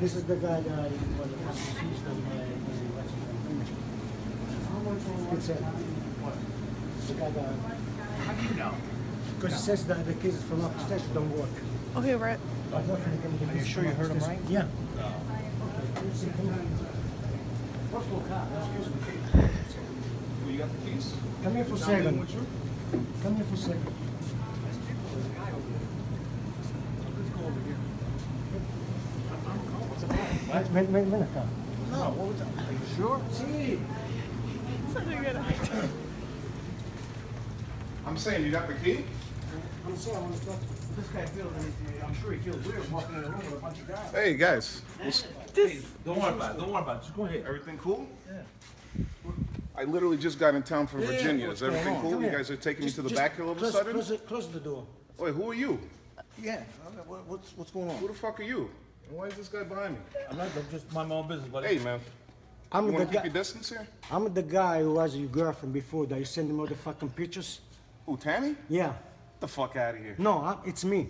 This is the guy that was accused of his name? It's uh, the guy that. How do you know? Because it says that the cases from upstairs don't work. Okay, Brett. Are you sure you heard him right? Yeah. Well, you got the keys? Come here for a second. Come here for a second. Let's go over here. What's the problem? Ven, ven, ven, ven acá. No, what was that? Are you sure? Sí. Such a good idea. I'm saying, you got the key? I'm sorry, I'm sorry. This guy feels, I'm sure he feels weird walking in a room with a bunch of guys. Hey, guys. Hey, don't worry about it. Don't worry about it. Just go ahead. Everything cool? Yeah. I literally just got in town from Yeah, yeah, Virginia. what's Is everything cool? Come You here. guys are taking me to the just back here all of a close- sudden? Close, the- close the door. Wait, who are you? Yeah, what's, what's going on? Who the fuck are you? And why is this guy behind me? I'm not, I'm just mind my own business, buddy. Hey, man. I'm You the want keep guy. your distance here? I'm the guy who was your girlfriend before that you send the motherfucking pictures. Who, Tammy? Yeah. The fuck out of here. No, I, it's me.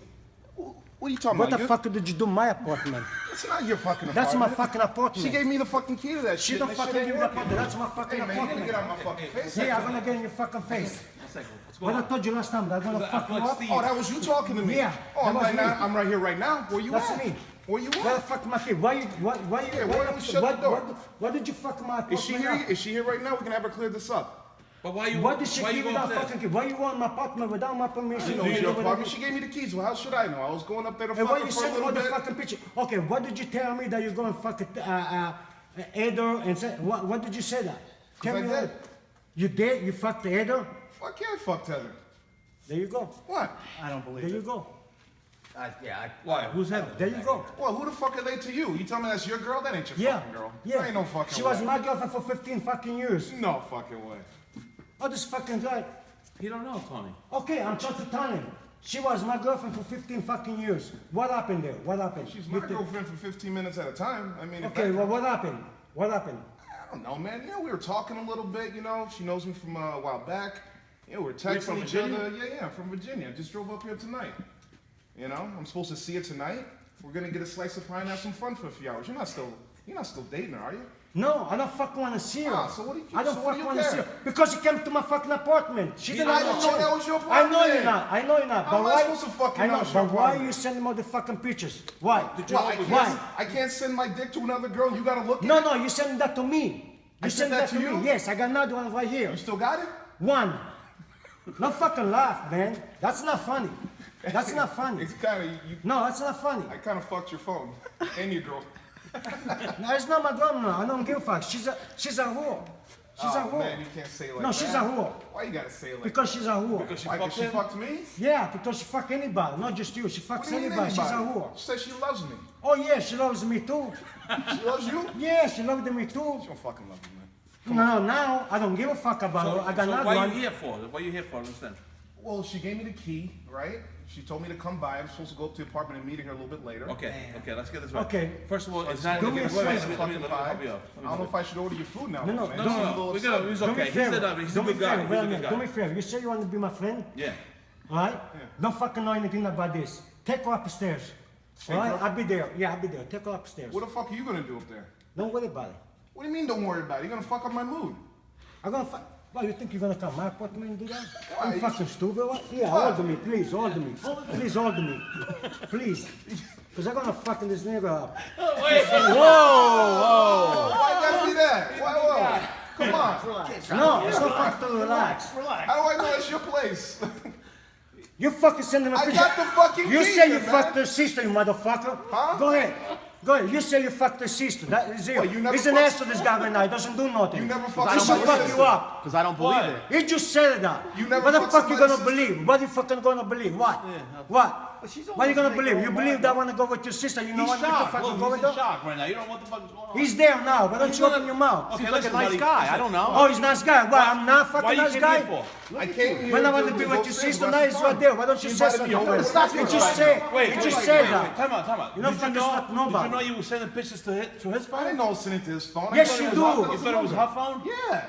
What are you talking What about? What the You- fuck did you do my apartment? It's not your fucking apartment. That's my fucking apartment. She gave me the fucking key to that She shit. don't and that shit fucking give me the working. apartment. That's my fucking Hey, man, you gotta apartment. get out of my fucking face. Yeah, I'm gonna get in your fucking face. One second. What's What going I told you last time, that I'm gonna fuck you up. Oh, that was you talking to me? Yeah, Oh, I'm that was right now. I'm right here right now. Where you That's at? me. Where you at? Where the fuck my kid? Why you, why, why you, Yeah, why, why don't you shut what, the door? What, what did you fuck my apartment Is she here? up? Is she here right now? We can have her clear this up. But why you? Why did she why give you you going that upstairs? fucking key? Why you want my apartment without my permission? She knows You your know what apartment. She gave me the keys. Well, how should I know? I was going up there to And why fuck her you for a send all little the fucking picture? Okay, what did you tell me that you're going to fuck uh, uh, Edo and say, what, what did you say that? Tell I me that. You did? You fucked Edo? Fuck yeah, I fucked Heather. There you go. What? I don't believe There you go. I, yeah, I, Why? Who's Heather? There you go. Well, who the fuck are they to you? You tell me that's your girl? That ain't your Yeah. fucking girl. Yeah. That ain't no fucking She way. was my girlfriend for 15 fucking years. No fucking way. Oh, this fucking guy. He don't know, Tony. Okay, I'm trying to tell him. She was my girlfriend for 15 fucking years. What happened there? What happened? She's You my thi- girlfriend for 15 minutes at a time. I mean, Okay, well, what happened? What happened? I don't know, man. You know, we were talking a little bit. You know, she knows me from uh, a while back. You know, we we're texting from each Virginia? other. Yeah, yeah, I'm from Virginia. Just drove up here tonight. You know, I'm supposed to see her tonight. We're gonna get a slice of pie and have some fun for a few hours. You're not still, you're not still dating her, are you? No, I don't fucking want to see her. Ah, so what do you- I don't so do fucking you want to see her because she came to my fucking apartment. She didn't I didn't know that was your I know you're not. I know you're not. How but why? supposed to fucking I know know. But why apartment? you sending all the fucking pictures? Why? Did you Well, I Why? I can't send my dick to another girl. You gotta look at No, no, you sending that to me. You sent send that that to to you? me. Yes, I got another one right here. You still got it? One. No fucking laugh, man. That's not funny. That's not funny. It's kind of you. No, that's not funny. I kind of fucked your phone and your girl. No, it's not my grandma. I don't give a fuck. She's a she's a whore. She's a oh, whore. man, you can't say it like No, that. she's a whore. Why you gotta say it like Because she's a whore. Because she Why, 'cause fucked she fucked me? Yeah, because she fuck anybody, not just you. She fucks What do you mean anybody. She's a whore. She says she loves me. Oh yeah, she loves me too. She loves you? She Yeah, she loved me too. She don't fucking love you, man. No, now I don't give a fuck about So, her. I got so another why one. you here for? Why you here for? Understand? Well, she gave me the key, right? She told me to come by. I'm supposed to go up to the apartment and meet her a little bit later. Okay, okay, let's get this right. Okay. First of all, it's not do even me a wait, wait, favor. let me- let fucking let me pie. help you. I don't know if I should order your food now. No, no, man. No, I'm a no, little no. We gotta, he's Do me okay. a He favor. said that. He's a Do me good guy. He's a a good minute. Do me guy. a favor. You say you want to be my friend? Yeah. Alright? Don't fucking know anything about this. Take her upstairs. Alright? her- I'll be there. Yeah, I'll be there. Take her upstairs. What the fuck are you gonna do up there? Don't worry about it. What do you mean? Don't worry about it. You're gonna fuck up my mood. I'm gonna fuck. Well, you think you're gonna come my apartment and do that? Why? You fucking stupid. What? Yeah, Why? hold me, please, hold me. Please hold me. Please. Because I'm gonna fucking this nigga up. Oh, why you gotta be that? Why? Whoa. Come on. No, it's not fucking to relax. relax. How do I know it's your place? You fucking sending a picture. I got the fucking You key say here, you man. fucked her sister, you motherfucker. Huh? Go ahead. Go ahead. You say you fucked the sister. That is it. What, you never He's an ass to this guy right now. He doesn't do nothing. You never He fucked should fuck sister. you up. Because I don't believe it. He just said that. You never what the fuck you gonna sister. believe? What you fucking gonna believe? What? What? But she's What are you gonna believe? You believe that wanna go with your sister? You know He's what? What the shocked. fuck you Look, going he's in on? shock right now. You don't know what the fuck is going on. He's there now, but don't He's you open gonna- your mouth. Okay, Seems like a listen, nice buddy. guy. I don't know. Oh, he's nice guy. Why? I'm not fucking Why nice guy. here for? I came here. When I want to to be with your sister, now that's he's right there. Why don't you say something? me over. first? Stop You it. just say. Wait, You just wait, say wait, that. wait. Time out, time out. You don't Did fucking know, slap nobody. Did you know you were sending pictures to his, to his I phone? didn't know I was sending to his phone. I Yes, thought you it was do. her- You it was thought it was her her phone? Yeah.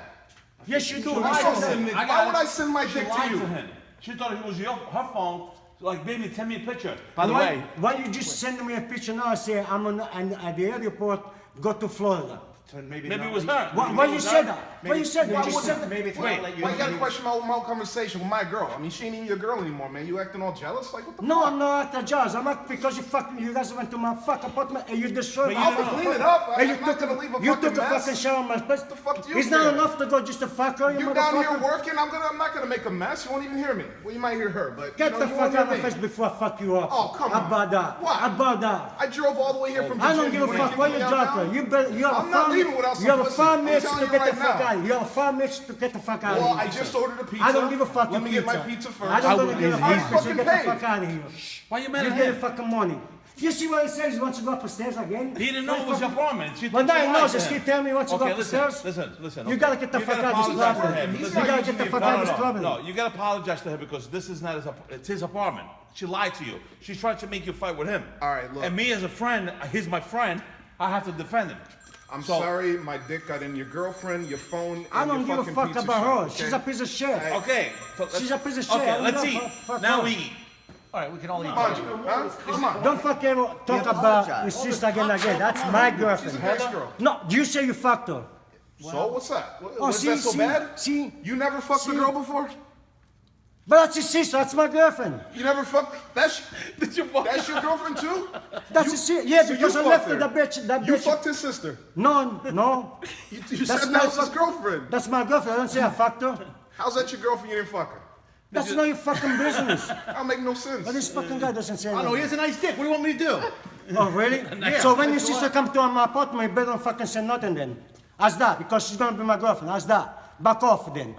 Yes, you do. Why, You would I said send that. it- I got why it. would I send my She dick to you? to him. She thought it was your, her phone. Like, baby, send me a picture. By the why, way, why you just send me a picture now? I Say I'm on and at the airport. Go to Florida. Maybe, Maybe it was her. Why, why you said her. That? Why you said that? Why just wouldn't- said that. Maybe it's Wait, not let you. Why you got to question my, my conversation with my girl? I mean, she ain't even your girl anymore, man. You acting all jealous? Like, what the No, fuck? I'm not at jazz. I'm not because you fucking you guys went to my fuck apartment and you destroyed But my you I'll clean it up. I- And you I'm not took gonna a, leave a you fucking took a fucking shower in my place. The fuck do you It's not enough to go just to fuck her, you, You down here working? I'm gonna. I'm not gonna make a mess. You won't even hear me. Well, you might hear her, but Get you know, the fuck out of my face before I fuck you up. Oh, come on. about that? What? About that? I drove all the way here from. I don't Virginia. give a You wanna fuck kick where me you out drive now? from. You better, you have I'm a not five leaving without some You have five minutes to get the fuck now. Out. You have five minutes to get the fuck out Well, of here. Well, I here. just ordered a pizza. I don't give a fucking Let me get my pizza. pizza first. I don't gonna give a I fuck. fucking You get the fuck out of here. Why you mad at him? You get the fucking money. You see what he says? He wants to go up the stairs again? He didn't know it was your apartment. She But now he knows. lied He to him. still tell me he wants to go Okay, up the listen, stairs. listen, listen. You gotta get the You fuck out of this apologize to property. him. You gotta get the fuck out of this no, property. No, you gotta apologize to her because this is not his, it's his apartment. She lied to you. She's trying to make you fight with him. All right, look. And me as a friend, he's my friend. I have to defend him. I'm So- sorry, my dick got in your girlfriend, your phone, and I don't your give a fucking fuck pizza about shop, her. okay? She's a piece of shit. Okay. so She's a piece of shit. Okay, let's eat. fuck- fuck Now her. we eat. All right, we can all eat. Come on, huh? Come on. Don't fucking talk about your sister again again. That's my She's a girlfriend. nice girl. No, you say you fucked her. So what's that? What, Oh, was see, that so see, bad? see. You never fucked See. a girl before? But that's his sister. That's my girlfriend. You never fucked? That's Did you fuck that's your girlfriend too? That's his sister. Yeah, So because you I left fucked her. her. That bitch. That You bitch. fucked his sister. No, no. You, you That's said my his girlfriend. That's my girlfriend. I don't say I fucked her. How's that your girlfriend? You didn't fuck her. That's not your fucking business. That make no sense. But this fucking guy doesn't say I know, he has a nice dick. What do you want me to do? Oh, really? So when your sister come to my apartment, you better don't fucking say nothing then. Ask that, because she's gonna be my girlfriend. Ask that. Back off then.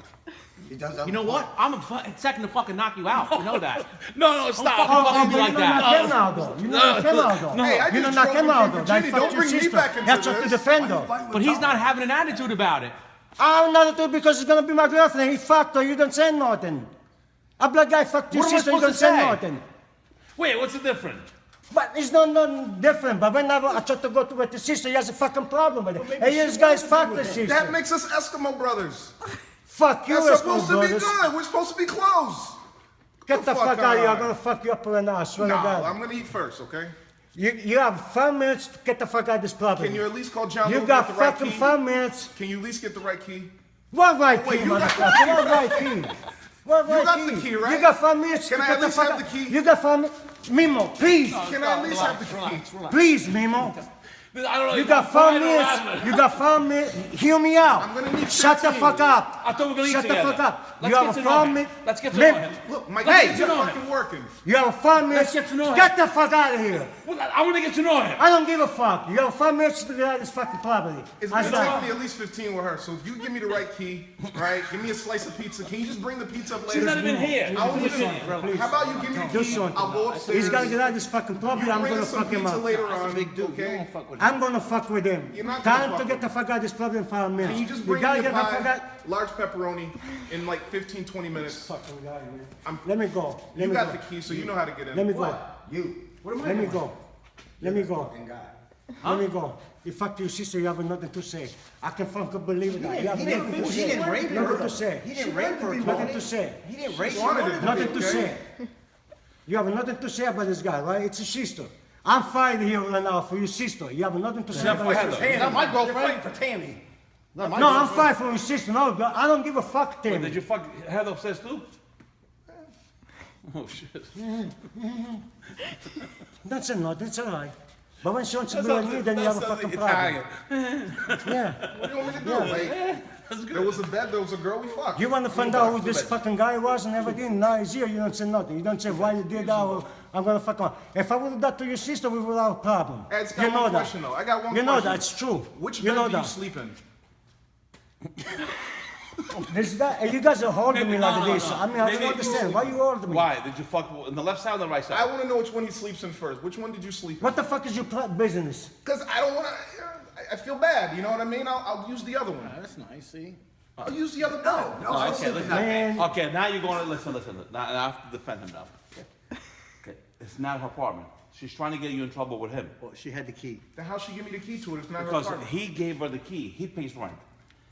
You know what? I'm a fu- second to fucking knock you out. You know that. No, no, stop. Don't but be you like that. knock him out though. You know knock him out though. Hey, I you know just him him out from though. That Virginia. fucked Don't bring me back into That's up to this. defend her. But he's not having an attitude about it. I'm not doing because it's gonna be my girlfriend. He fucked her. You don't say nothing. A black guy fucked your What sister. You don't say say? nothing. Wait, what's the difference? But it's not nothing different. But whenever I try to go to with the sister, he has a fucking problem with it. Hey, this guy's fucked the sister. that makes us Eskimo brothers. Fuck you, That's supposed to be good. We're supposed to be close. Get the the fuck fuck out of here. I'm gonna fuck you up right now. I swear No, to God. I'm gonna eat first, okay? You, you have five minutes to get the fuck out of this property. Can you at least call John? You Lewis got with the right fucking key? five minutes. Can you at least get the right key? What right Wait, key, you got- motherfucker? What right key? What You right got the key, right? You got five minutes Can to I get at the least fuck have out. the key? You got five minutes. Mimo, please. Can I at least have the key? Please, Mimo. I don't know. You got I'm five crying or laughing. minutes. You got five minutes. Hear me out. I'm gonna need Shut the fuck up. I thought we were gonna eat Shut the together. fuck up. Let's you have a know five him. minutes. Let's get to Mim- know him. Look, my Let's key get is fucking working. You have five minutes. get to know him. Get the fuck out of here. Well, I want to get to know him. I don't give a fuck. You have five minutes to get out of this fucking property. It's How's gonna take me at least 15 with her. So if you give me the right key, right? Give me a slice of pizza. Can you just bring the pizza up later? She's not even here. I won't She's even. not. How about you give me Do the key? something. I'll go upstairs. He's gotta get out of this fucking You property. I'm gonna us some fuck him pizza up. later on. Big dude. Okay. don't fuck with I'm gonna fuck with him. You're not Time to get the fuck out of this property in five minutes. Can you just bring gotta me a get the fuck out. pie, large pepperoni, in like 15, 20 minutes? Fucking guy, man. I'm- Let me go. Let You me got go. the key, so you know how to get in. Let me go. You. What am I Let me go. Let me go. Fucking guy. Let me go. You fuck your sister, you have nothing to say. I can fucking believe it. You have He nothing didn't, to he say. didn't rape Nothing her. to say. He didn't rape her. Nothing to say. He didn't rape her. Nothing to say. You have nothing to say about this guy, right? It's a sister. I'm fighting here right now for your sister. You have nothing to say not about fighting your for. Not my You're fighting for Tammy. Not my No, I'm girlfriend. fighting for your sister. No, but I don't give a fuck, Wait, did you fuck Heather upstairs too? Oh shit. That's a no, that's all right. But when she wants to That be with sounds- then you have a sounds fucking problem. Italian. Yeah. What do you want me to do? Like, That's good. There was a bed, there was a girl we fucked. You want to find Two out beds, who this beds. fucking guy was and everything? Now he's here, you don't say nothing. You don't say why you did that or I'm gonna fuck him. If I would have done to your sister, we would have a problem. Hey, it's got You know one that. question though. I got one You know question. that, it's true. Which you bed know do that. you sleep in? This guy, you guys are holding Maybe- me no, like no, this. no. I mean, I don't Maybe- understand. Why you holding me? Why? Did you fuck in the left side or the right side? I side? want to know which one he sleeps in first. Which one did you sleep in? What the fuck is your pl- business? Because I don't want to. I feel bad. You know what I mean? I'll, I'll use the other one. That's nice, see? I'll use the other bed. Oh, okay, listen. Man. Okay, now you're going to listen, listen. Now, now I have to defend him now. Okay. okay. It's not her apartment. She's trying to get you in trouble with him Well, she had the key. Then how she give me the key to it? It's not her because apartment. he gave her the key. He pays rent.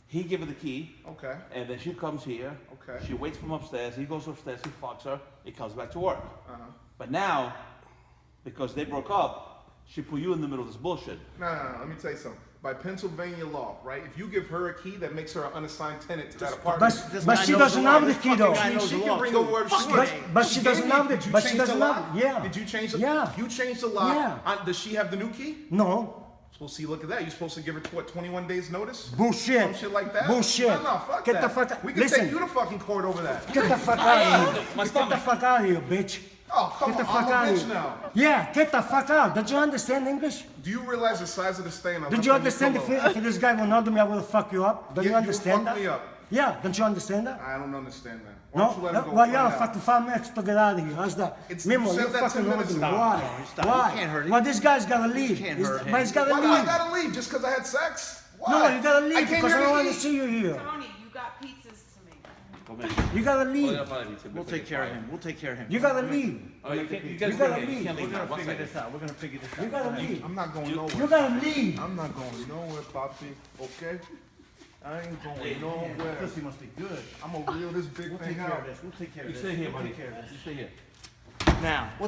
He gave her the key, Okay. and then she comes here. Okay. She waits for him upstairs. He goes upstairs. He fucks her. He comes back to work. Uh-huh. But now, because they broke up, she put you in the middle of this bullshit. No, no, no. Let me tell you something. By Pennsylvania law, right? If you give her a key, that makes her an unassigned tenant to that apartment. But, This but she doesn't have the key though. guy She, knows she the can law, bring too. over whatever she But, wants. but she doesn't have Did the, you but she doesn't lock? have, yeah. Did you change the? Yeah. You changed the lock. Yeah. Uh, does she have the new key? No. Well, see, look at that. You're supposed to give her what, 21 days notice? Bullshit. Some shit like that. Bullshit. No, no, fuck Get that. the fuck out. We can Listen. take you to fucking court over that. Get the fuck out of here. My Get the fuck out of here, bitch. Oh, come Get the on. fuck I'm out of bitch here. now. Yeah, get the fuck out. Don't you understand English? Do you realize the size of the stain? I Did left you understand if, if this guy will not do me, I will fuck you up? Don't Yeah, you you understand fuck that? me up. Yeah, don't you understand that? I don't understand that. Why No, don't you let no him go well, find yeah, out? fucking five minutes to get out of here. How's that? It's- Mimo, you you that fucking 10 minutes holding me. ago. Why? No, stop. Why? You can't hurt him. Well, this guy's gotta leave. can't He's- hurt him. But he's gotta Why do I leave. gotta leave just because I had sex? Why? No, you gotta leave came because I don't want to see you here. Tony, you got pizzas to make. Come in. You gotta Oh, leave. yeah, fine, it's a We'll take care of him. We'll take care of him. You gotta leave. Oh, you, can't, you You gotta leave. you We're gonna figure this out. We're gonna figure this out. You gotta leave. I'm not going nowhere. You nowhere. gotta leave. I'm not going nowhere, Poppy. Okay? I ain't going Man, nowhere. Pussy must be good. I'm gonna reel this big We'll thing take care out. of this. We'll take care of You this. stay here, We'll buddy. take care of this. You stay here. Now,